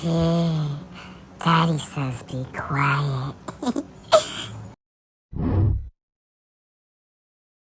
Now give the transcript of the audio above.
see. Daddy says be quiet.